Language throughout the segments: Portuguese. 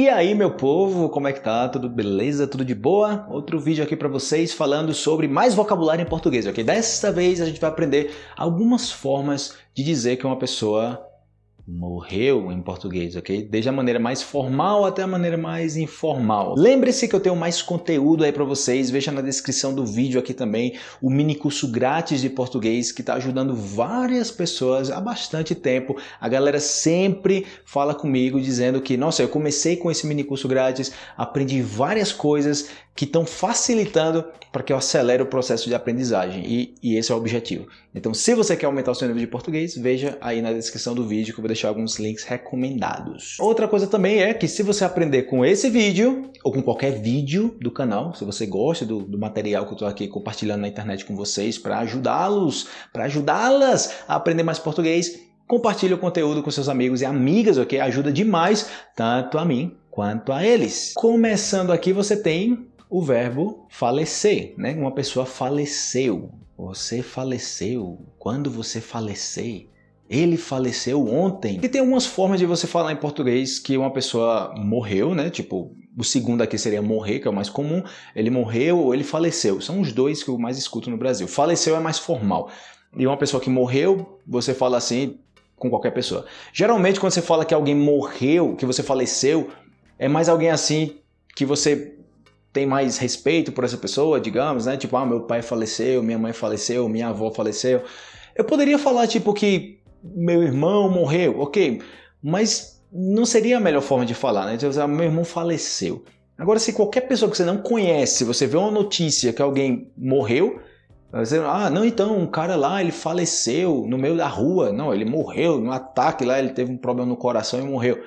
E aí meu povo, como é que tá? Tudo beleza? Tudo de boa? Outro vídeo aqui para vocês falando sobre mais vocabulário em português, ok? Dessa vez a gente vai aprender algumas formas de dizer que uma pessoa morreu em português, ok? Desde a maneira mais formal até a maneira mais informal. Lembre-se que eu tenho mais conteúdo aí para vocês, veja na descrição do vídeo aqui também o mini curso grátis de português que está ajudando várias pessoas há bastante tempo. A galera sempre fala comigo dizendo que, nossa, eu comecei com esse mini curso grátis, aprendi várias coisas que estão facilitando para que eu acelere o processo de aprendizagem e, e, esse é o objetivo. Então, se você quer aumentar o seu nível de português, veja aí na descrição do vídeo que eu vou deixar alguns links recomendados. Outra coisa também é que se você aprender com esse vídeo ou com qualquer vídeo do canal, se você gosta do, do material que eu estou aqui compartilhando na internet com vocês para ajudá-los, para ajudá-las a aprender mais português, compartilhe o conteúdo com seus amigos e amigas, ok? Ajuda demais tanto a mim quanto a eles. Começando aqui, você tem o verbo falecer, né? Uma pessoa faleceu. Você faleceu. Quando você falecer, ele faleceu ontem. E tem algumas formas de você falar em português que uma pessoa morreu, né? Tipo, o segundo aqui seria morrer, que é o mais comum. Ele morreu ou ele faleceu. São os dois que eu mais escuto no Brasil. Faleceu é mais formal. E uma pessoa que morreu, você fala assim com qualquer pessoa. Geralmente, quando você fala que alguém morreu, que você faleceu, é mais alguém assim que você tem mais respeito por essa pessoa, digamos, né? Tipo, ah, meu pai faleceu, minha mãe faleceu, minha avó faleceu. Eu poderia falar, tipo, que meu irmão morreu, ok, mas não seria a melhor forma de falar, né? Então, meu irmão faleceu. Agora, se qualquer pessoa que você não conhece, você vê uma notícia que alguém morreu, você, ah, não, então, um cara lá, ele faleceu no meio da rua. Não, ele morreu num ataque lá, ele teve um problema no coração e morreu.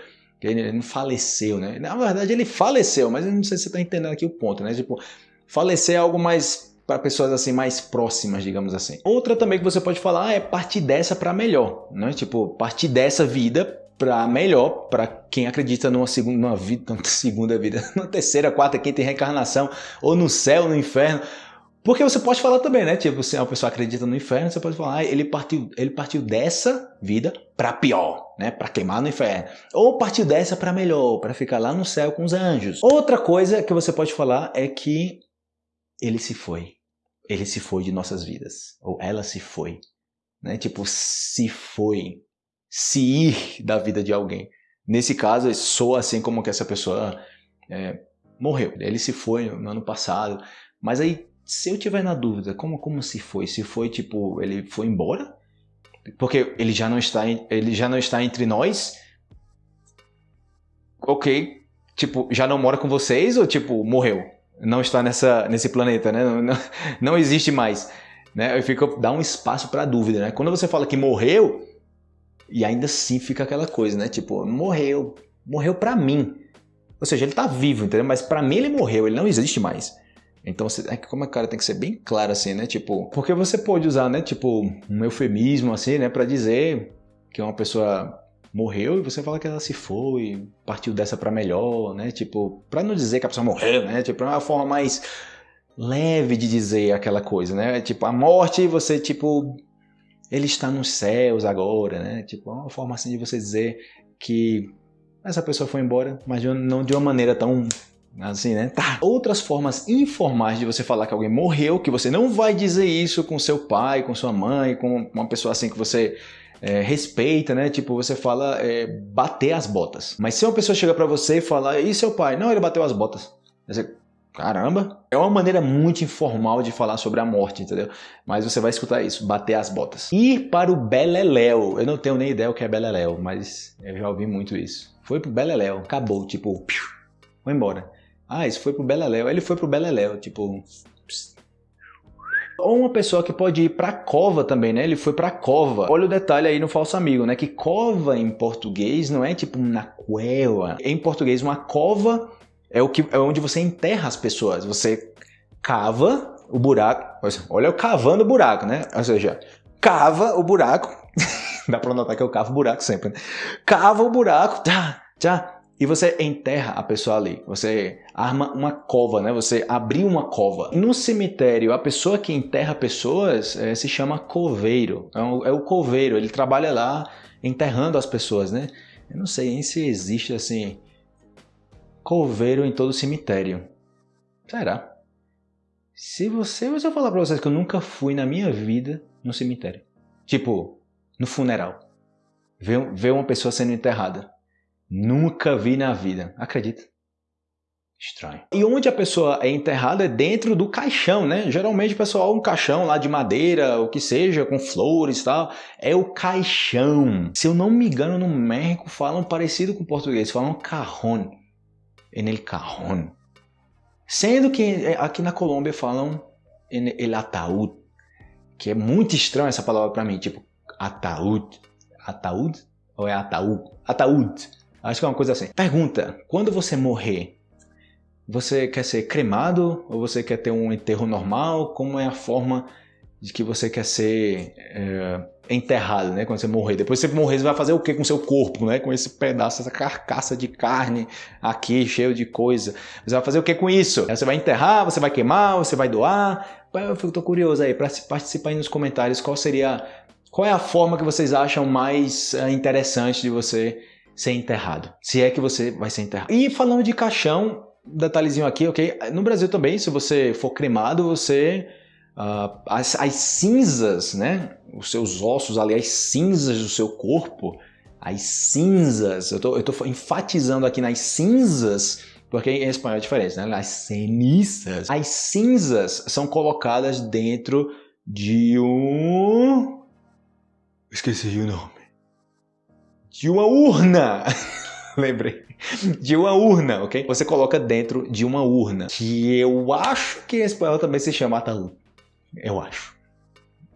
Ele não faleceu, né? Na verdade, ele faleceu, mas eu não sei se você está entendendo aqui o ponto, né? Tipo, falecer é algo mais para pessoas assim mais próximas, digamos assim. Outra também que você pode falar é partir dessa para melhor, né? Tipo, partir dessa vida para melhor para quem acredita numa segunda, numa vida, numa segunda vida, numa terceira, quarta, quinta reencarnação, ou no céu, no inferno. Porque você pode falar também, né? Tipo, se uma pessoa acredita no inferno, você pode falar, ah, ele partiu, ele partiu dessa vida para pior, né? Para queimar no inferno. Ou partiu dessa para melhor, para ficar lá no céu com os anjos. Outra coisa que você pode falar é que ele se foi. Ele se foi de nossas vidas. Ou ela se foi. Né? Tipo, se foi. Se ir da vida de alguém. Nesse caso, soa assim como que essa pessoa é, morreu. Ele se foi no ano passado. Mas aí se eu tiver na dúvida, como, como se foi? Se foi tipo, ele foi embora? Porque ele já não está, ele já não está entre nós? Ok, tipo, já não mora com vocês ou tipo, morreu? Não está nessa, nesse planeta, né? Não, não, não existe mais. Né? Eu fico, dá um espaço para dúvida, né? Quando você fala que morreu, e ainda assim fica aquela coisa, né? Tipo, morreu, morreu para mim. Ou seja, ele tá vivo, entendeu? Mas para mim ele morreu, ele não existe mais. Então, é que como a cara tem que ser bem claro assim, né? Tipo, porque você pode usar, né? Tipo, um eufemismo assim, né? Para dizer que uma pessoa morreu e você fala que ela se foi, partiu dessa para melhor, né? Tipo, para não dizer que a pessoa morreu, né? Tipo, é uma forma mais leve de dizer aquela coisa, né? Tipo, a morte, você tipo, ele está nos céus agora, né? Tipo, é uma forma assim de você dizer que essa pessoa foi embora, mas não de uma maneira tão Assim, né? Tá. Outras formas informais de você falar que alguém morreu, que você não vai dizer isso com seu pai, com sua mãe, com uma pessoa assim que você é, respeita, né? Tipo, você fala é, bater as botas. Mas se uma pessoa chega para você e fala, e seu pai? Não, ele bateu as botas. Você, caramba! É uma maneira muito informal de falar sobre a morte, entendeu? Mas você vai escutar isso, bater as botas. Ir para o Beleléu. Eu não tenho nem ideia o que é Beleléu, mas eu já ouvi muito isso. Foi pro Beleléu, acabou, tipo, piu, foi embora. Ah, isso foi pro Beleléu. Ele foi pro Beleléu, tipo... Ou uma pessoa que pode ir para cova também, né? Ele foi para cova. Olha o detalhe aí no falso amigo, né? Que cova em português não é tipo na cueva. Em português, uma cova é o que é onde você enterra as pessoas. Você cava o buraco. Olha eu cavando o buraco, né? Ou seja, cava o buraco. Dá para notar que eu cavo o buraco sempre, né? Cava o buraco, tá, tá e você enterra a pessoa ali. Você arma uma cova, né? Você abriu uma cova. No cemitério, a pessoa que enterra pessoas é, se chama coveiro. É o, é o coveiro, ele trabalha lá enterrando as pessoas, né? Eu não sei se existe assim coveiro em todo cemitério. Será? Se você, se eu falar pra vocês que eu nunca fui na minha vida no cemitério. Tipo, no funeral. Ver uma pessoa sendo enterrada. Nunca vi na vida. Acredita? Estranho. E onde a pessoa é enterrada é dentro do caixão, né? Geralmente pessoal um caixão lá de madeira, o que seja, com flores e tal, é o caixão. Se eu não me engano, no México falam parecido com o português, falam carrón. En el cajón. Sendo que aqui na Colômbia falam en el ataúd, que é muito estranho essa palavra para mim, tipo ataúd. Ataúd? Ou é ataúd? Ataúd. Acho que é uma coisa assim. Pergunta: quando você morrer, você quer ser cremado ou você quer ter um enterro normal? Como é a forma de que você quer ser é, enterrado, né? Quando você morrer. Depois você morrer, você vai fazer o que com seu corpo, né? Com esse pedaço, essa carcaça de carne aqui, cheio de coisa. Você vai fazer o que com isso? Você vai enterrar, você vai queimar, você vai doar? Eu fico, tô curioso aí, para participar aí nos comentários, qual seria... Qual é a forma que vocês acham mais é, interessante de você ser enterrado? Se é que você vai ser enterrado. E falando de caixão, detalhezinho aqui, ok? No Brasil também, se você for cremado, você... Uh, as, as, cinzas, né? Os seus ossos ali, as cinzas do seu corpo, as cinzas, eu tô, eu tô enfatizando aqui nas cinzas, porque em espanhol é diferente, né? As cenizas. As cinzas são colocadas dentro de um... Esqueci o nome. De uma urna! Lembrei de uma urna, ok? Você coloca dentro de uma urna, que eu acho que em espanhol também se chama ataúd. Eu acho.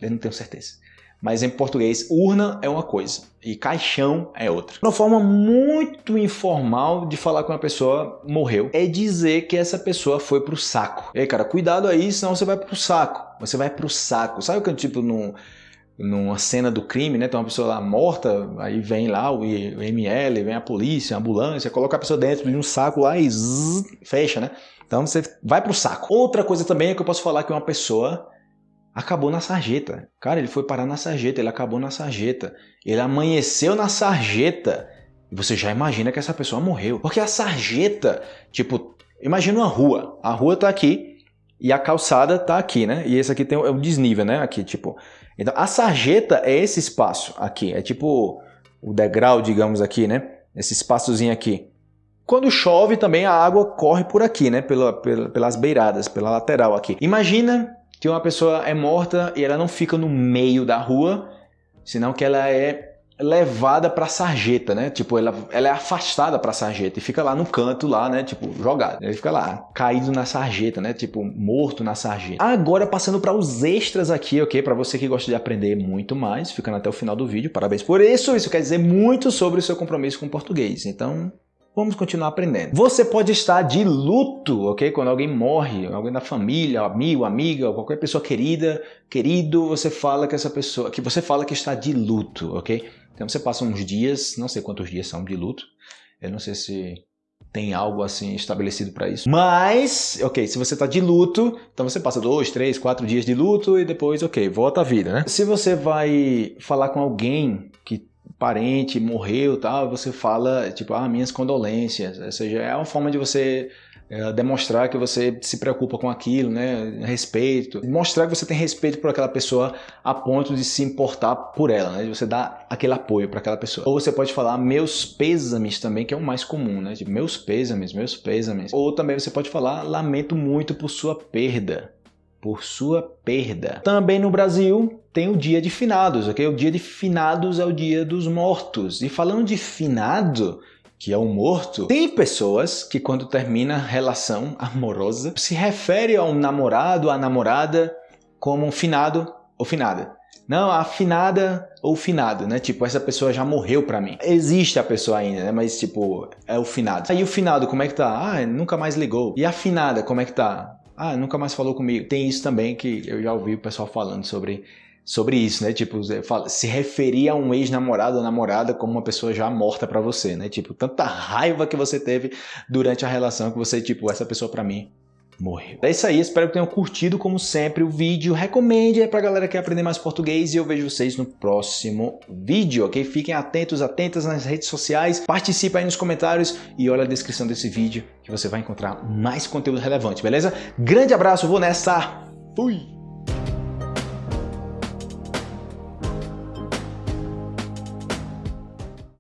Eu não tenho certeza. Mas em português, urna é uma coisa e caixão é outra. Uma forma muito informal de falar que uma pessoa morreu é dizer que essa pessoa foi pro saco. E aí, cara, cuidado aí, senão você vai pro saco. Você vai pro saco. Sabe o que tipo num numa cena do crime, né? Tem uma pessoa lá morta, aí vem lá o ML, vem a polícia, a ambulância, coloca a pessoa dentro de um saco lá e zzz, fecha, né? Então você vai pro saco. Outra coisa também é que eu posso falar que uma pessoa acabou na sarjeta. Cara, ele foi parar na sarjeta, ele acabou na sarjeta. Ele amanheceu na sarjeta. E você já imagina que essa pessoa morreu. Porque a sarjeta, tipo, imagina uma rua. A rua tá aqui e a calçada tá aqui, né? E esse aqui tem o desnível, né? Aqui, tipo, então, a sarjeta é esse espaço aqui, é tipo o degrau, digamos aqui, né? Esse espaçozinho aqui. Quando chove também a água corre por aqui, né? Pela, pela, pelas beiradas, pela lateral aqui. Imagina que uma pessoa é morta e ela não fica no meio da rua, senão que ela é levada para sarjeta, né? Tipo, ela, ela é afastada para sarjeta e fica lá no canto lá, né? Tipo, jogado. Ele fica lá, caído na sarjeta, né? Tipo, morto na sarjeta. Agora passando para os extras aqui, ok? Para você que gosta de aprender muito mais, ficando até o final do vídeo, parabéns por isso. Isso quer dizer muito sobre o seu compromisso com o português. Então, Vamos continuar aprendendo. Você pode estar de luto, ok? Quando alguém morre, alguém da família, amigo, amiga, qualquer pessoa querida, querido, você fala que essa pessoa, que você fala que está de luto, ok? Então você passa uns dias, não sei quantos dias são de luto, eu não sei se tem algo assim estabelecido para isso. Mas, ok, se você está de luto, então você passa dois, três, quatro dias de luto e depois, ok, volta à vida, né? Se você vai falar com alguém que parente morreu tal, você fala, tipo, ah, minhas condolências, ou seja, é uma forma de você é, demonstrar que você se preocupa com aquilo, né? Respeito. Mostrar que você tem respeito por aquela pessoa a ponto de se importar por ela, né? De você dar aquele apoio para aquela pessoa. Ou você pode falar meus pêsames também, que é o mais comum, né? Tipo, meus pêsames, meus pêsames. Ou também você pode falar lamento muito por sua perda. Por sua perda. Também no Brasil tem o dia de finados, ok? O dia de finados é o dia dos mortos. E falando de finado, que é o morto, tem pessoas que quando termina relação amorosa se refere ao namorado, à namorada como um finado ou finada. Não, a finada ou finado, né? Tipo, essa pessoa já morreu pra mim. Existe a pessoa ainda, né? Mas, tipo, é o finado. Aí o finado, como é que tá? Ah, nunca mais ligou. E a finada, como é que tá? Ah, nunca mais falou comigo. Tem isso também que eu já ouvi o pessoal falando sobre sobre isso, né? Tipo, se referir a um ex-namorado ou namorada como uma pessoa já morta para você, né? Tipo, tanta raiva que você teve durante a relação que você, tipo, essa pessoa para mim morreu. É isso aí, espero que tenham curtido como sempre o vídeo. Recomende aí pra galera que quer aprender mais português e eu vejo vocês no próximo vídeo, ok? Fiquem atentos, atentas nas redes sociais, participe aí nos comentários e olha a descrição desse vídeo que você vai encontrar mais conteúdo relevante, beleza? Grande abraço, vou nessa, fui!